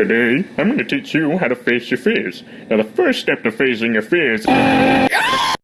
Today, I'm going to teach you how to face your fears. Now, the first step to facing your fears...